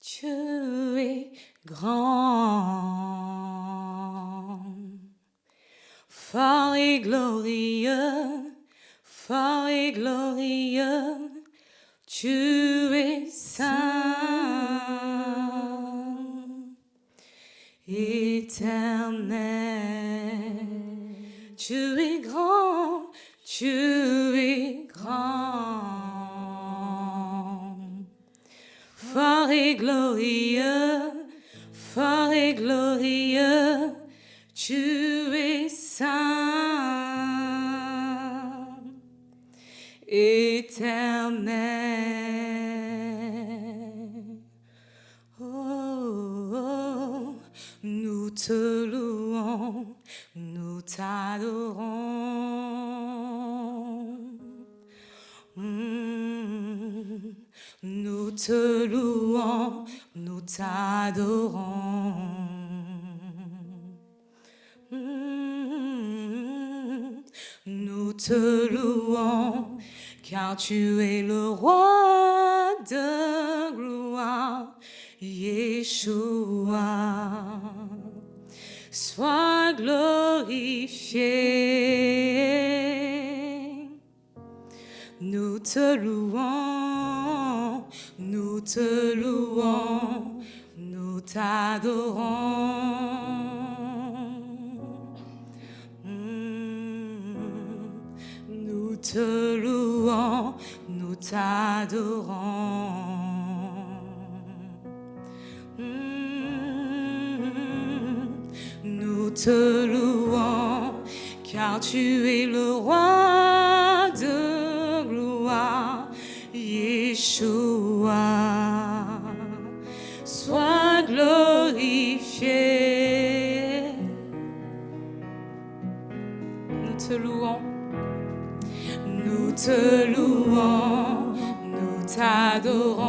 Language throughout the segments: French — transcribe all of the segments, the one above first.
Tu es grand, fort et glorieux, fort et glorieux, tu es saint, éternel, tu es grand, tu et glorieux, tu es saint, éternel. Oh, oh, nous te louons, nous t'adorons. Mm, nous te louons, nous t'adorons. Nous te louons, car tu es le roi de gloire, Yeshua. Sois glorifié. Nous te louons, nous te louons, nous t'adorons. Mm, Nous te louons, nous t'adorons. Mm, Nous te louons, car tu es le roi te louons, nous t'adorons.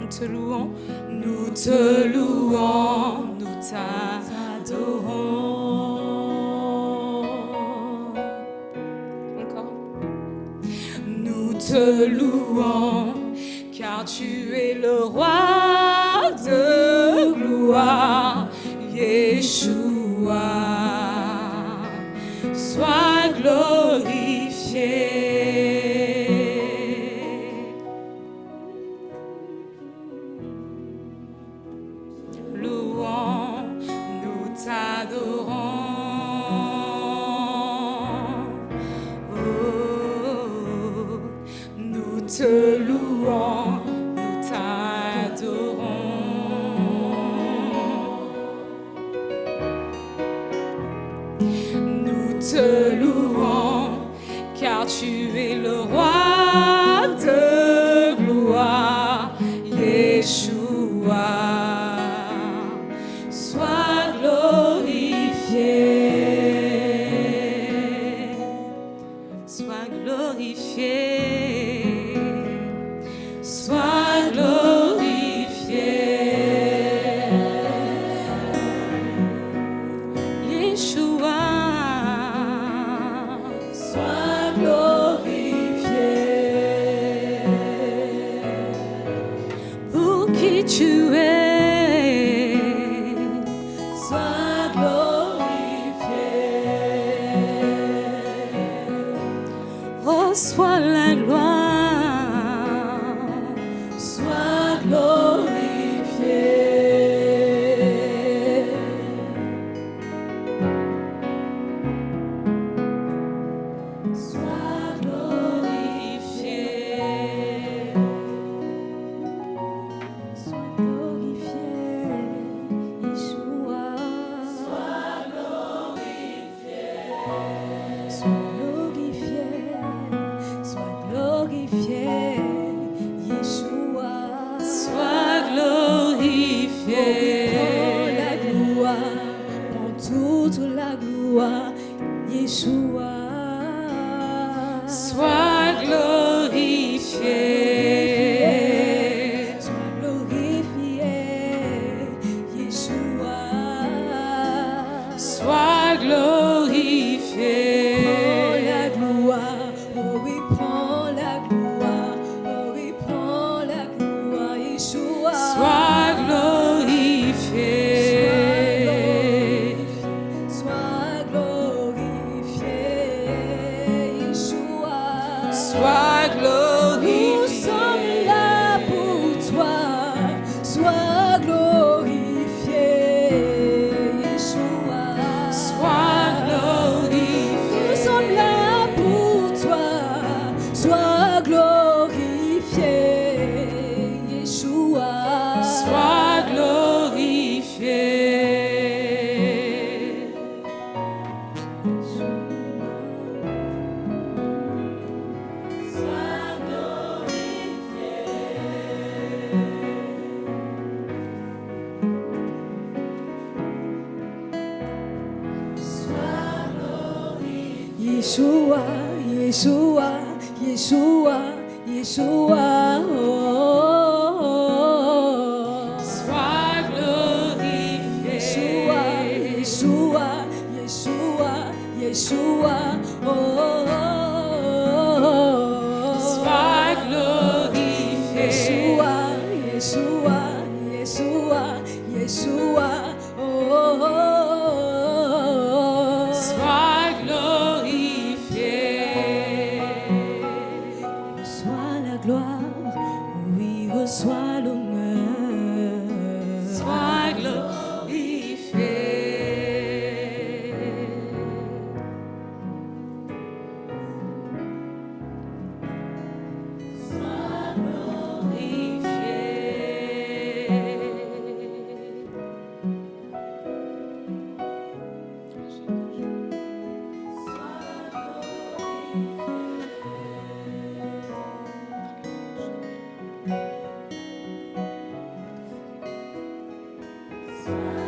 Nous te louons, nous te louons, nous t'adorons. Encore. Nous te louons, car tu es le roi de gloire, Yeshua. Nous te situé gloire, prends toute la gloire, Yeshua. Sois glorifié. Sois glorifié, Yeshua. Sois Yeshua, Yeshua, Yeshua, Yeshua. Oh, oh, oh. Sois glorifié. Yeshua, Yeshua, Yeshua, Yeshua. Oh, oh, oh, oh. Sois glorifié. Yeshua, Yeshua, Yeshua, Yeshua. Oh, oh, oh, oh. reçois l'eau. Christ.